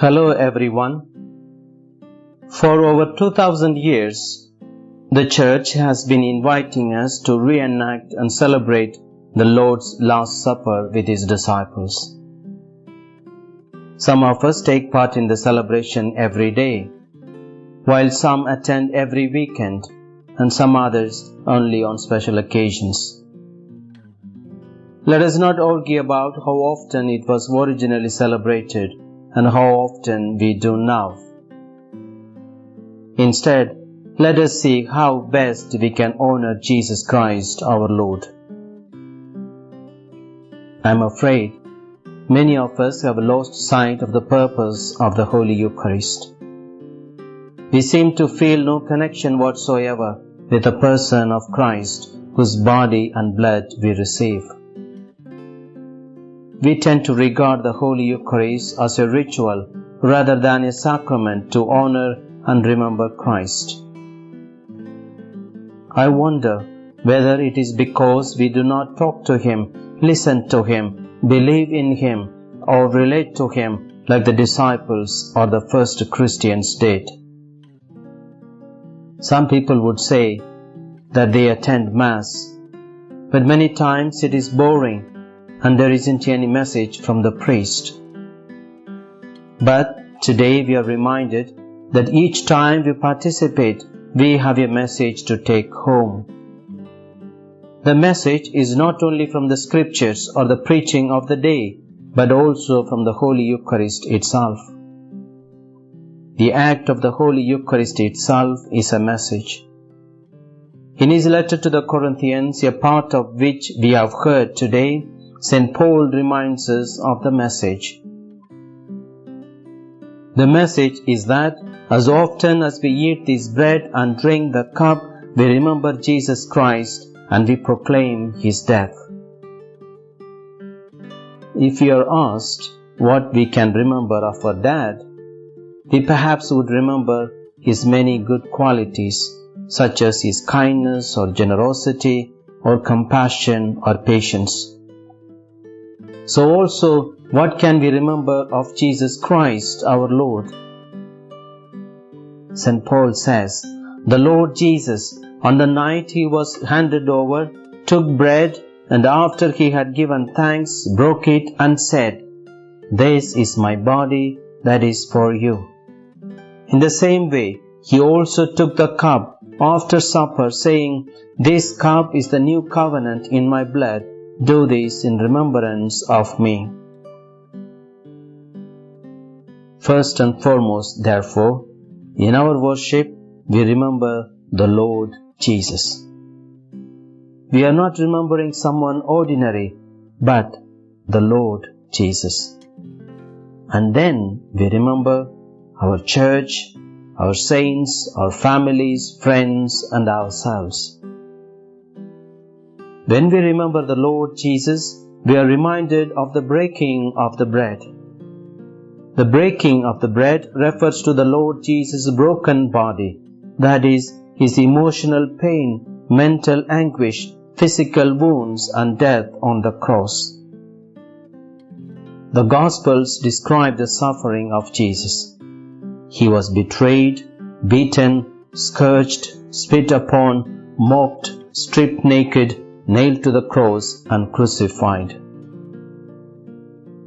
Hello everyone. For over 2000 years, the Church has been inviting us to reenact and celebrate the Lord's Last Supper with His disciples. Some of us take part in the celebration every day, while some attend every weekend and some others only on special occasions. Let us not argue about how often it was originally celebrated and how often we do now. Instead, let us see how best we can honor Jesus Christ our Lord. I am afraid many of us have lost sight of the purpose of the Holy Eucharist. We seem to feel no connection whatsoever with the person of Christ whose body and blood we receive we tend to regard the Holy Eucharist as a ritual rather than a sacrament to honor and remember Christ. I wonder whether it is because we do not talk to Him, listen to Him, believe in Him, or relate to Him like the disciples or the first Christians did. Some people would say that they attend Mass, but many times it is boring and there isn't any message from the priest. But today we are reminded that each time we participate, we have a message to take home. The message is not only from the scriptures or the preaching of the day, but also from the Holy Eucharist itself. The act of the Holy Eucharist itself is a message. In his letter to the Corinthians, a part of which we have heard today, St. Paul reminds us of the message. The message is that as often as we eat this bread and drink the cup, we remember Jesus Christ and we proclaim his death. If we are asked what we can remember of our dad, we perhaps would remember his many good qualities, such as his kindness or generosity or compassion or patience. So also, what can we remember of Jesus Christ our Lord? St. Paul says, The Lord Jesus, on the night he was handed over, took bread and after he had given thanks, broke it and said, This is my body that is for you. In the same way, he also took the cup after supper, saying, This cup is the new covenant in my blood. Do this in remembrance of me. First and foremost, therefore, in our worship, we remember the Lord Jesus. We are not remembering someone ordinary, but the Lord Jesus. And then we remember our church, our saints, our families, friends, and ourselves. When we remember the Lord Jesus, we are reminded of the breaking of the bread. The breaking of the bread refers to the Lord Jesus' broken body, that is, his emotional pain, mental anguish, physical wounds, and death on the cross. The Gospels describe the suffering of Jesus. He was betrayed, beaten, scourged, spit upon, mocked, stripped naked, nailed to the cross and crucified.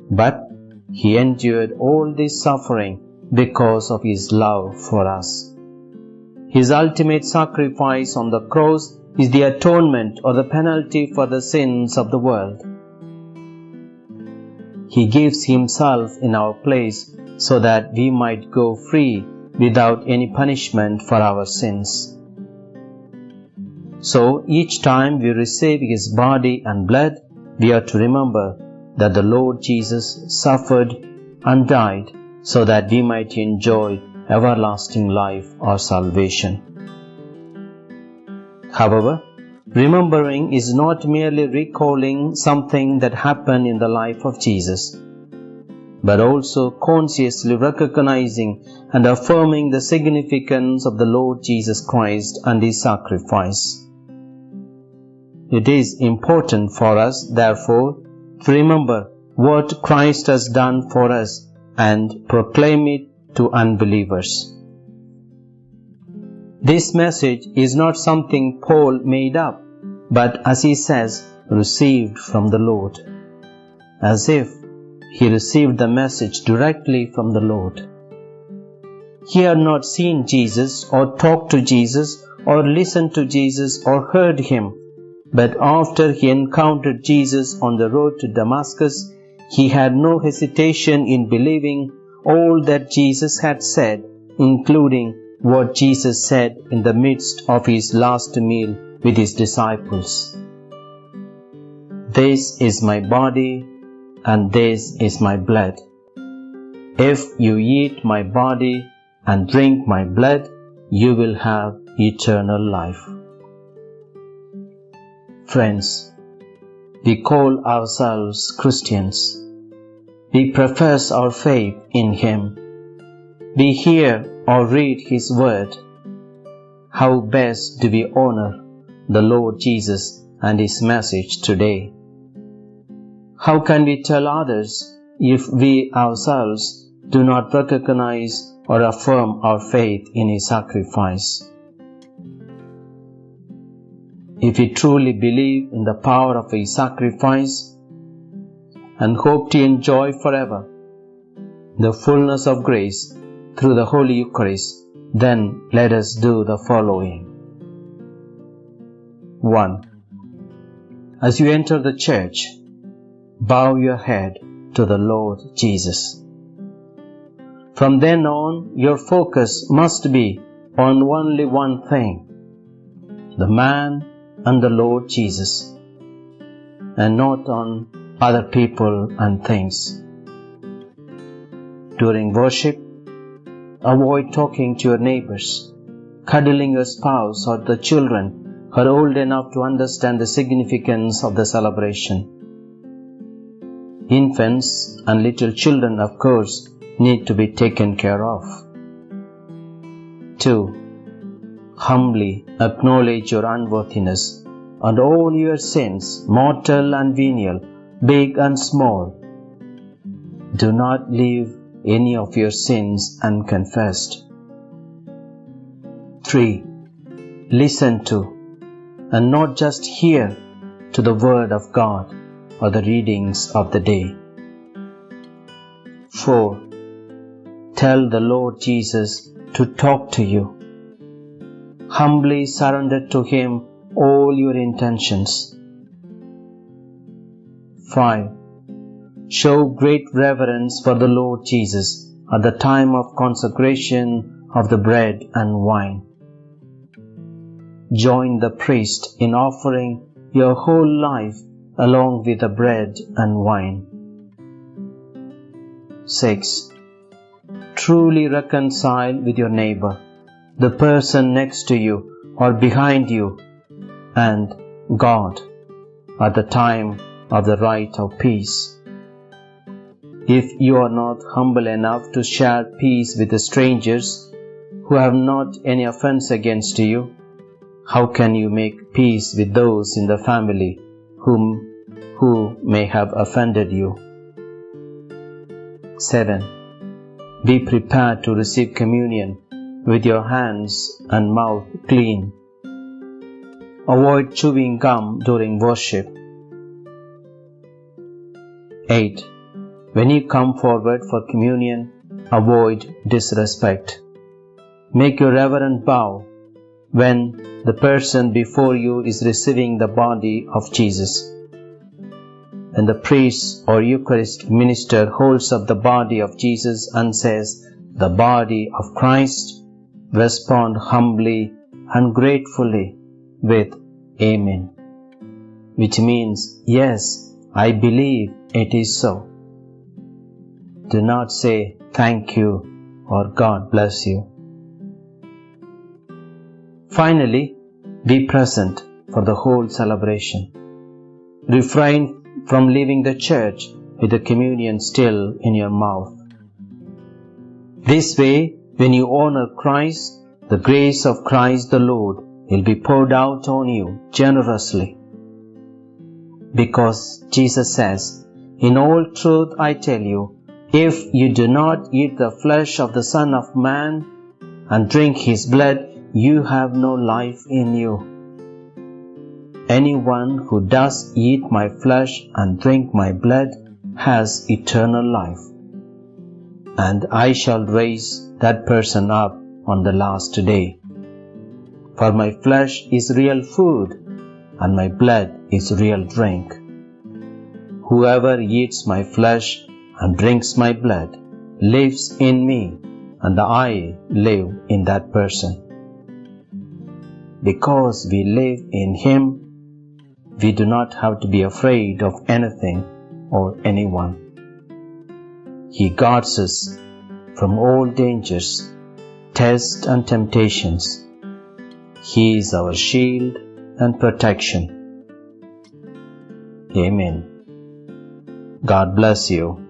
But he endured all this suffering because of his love for us. His ultimate sacrifice on the cross is the atonement or the penalty for the sins of the world. He gives himself in our place so that we might go free without any punishment for our sins. So each time we receive His body and blood, we are to remember that the Lord Jesus suffered and died so that we might enjoy everlasting life or salvation. However, remembering is not merely recalling something that happened in the life of Jesus, but also consciously recognizing and affirming the significance of the Lord Jesus Christ and His sacrifice. It is important for us, therefore, to remember what Christ has done for us and proclaim it to unbelievers. This message is not something Paul made up, but as he says, received from the Lord, as if he received the message directly from the Lord. He had not seen Jesus or talked to Jesus or listened to Jesus or heard him, but after he encountered Jesus on the road to Damascus, he had no hesitation in believing all that Jesus had said, including what Jesus said in the midst of his last meal with his disciples. This is my body and this is my blood. If you eat my body and drink my blood, you will have eternal life. Friends, we call ourselves Christians. We profess our faith in Him. We hear or read His Word. How best do we honor the Lord Jesus and His message today? How can we tell others if we ourselves do not recognize or affirm our faith in His sacrifice? If we truly believe in the power of His sacrifice and hope to enjoy forever the fullness of grace through the Holy Eucharist, then let us do the following. 1. As you enter the church, bow your head to the Lord Jesus. From then on, your focus must be on only one thing the man and the Lord Jesus, and not on other people and things. During worship, avoid talking to your neighbors, cuddling your spouse or the children who are old enough to understand the significance of the celebration. Infants and little children, of course, need to be taken care of. 2 humbly acknowledge your unworthiness and all your sins, mortal and venial, big and small. Do not leave any of your sins unconfessed. 3. Listen to and not just hear to the Word of God or the readings of the day. 4. Tell the Lord Jesus to talk to you humbly surrender to Him all your intentions. 5. Show great reverence for the Lord Jesus at the time of consecration of the bread and wine. Join the priest in offering your whole life along with the bread and wine. 6. Truly reconcile with your neighbor the person next to you or behind you, and God at the time of the rite of peace. If you are not humble enough to share peace with the strangers who have not any offense against you, how can you make peace with those in the family whom who may have offended you? 7. Be prepared to receive communion with your hands and mouth clean. Avoid chewing gum during worship. 8. When you come forward for communion, avoid disrespect. Make your reverent bow when the person before you is receiving the body of Jesus. When the priest or Eucharist minister holds up the body of Jesus and says, The body of Christ, respond humbly and gratefully with Amen, which means, Yes, I believe it is so. Do not say thank you or God bless you. Finally, be present for the whole celebration. Refrain from leaving the church with the communion still in your mouth. This way, when you honor Christ, the grace of Christ the Lord will be poured out on you generously. Because Jesus says, In all truth I tell you, If you do not eat the flesh of the Son of Man and drink his blood, you have no life in you. Anyone who does eat my flesh and drink my blood has eternal life, and I shall raise that person up on the last day. For my flesh is real food, and my blood is real drink. Whoever eats my flesh and drinks my blood lives in me, and I live in that person. Because we live in Him, we do not have to be afraid of anything or anyone. He guards us from all dangers, tests, and temptations. He is our shield and protection. Amen. God bless you.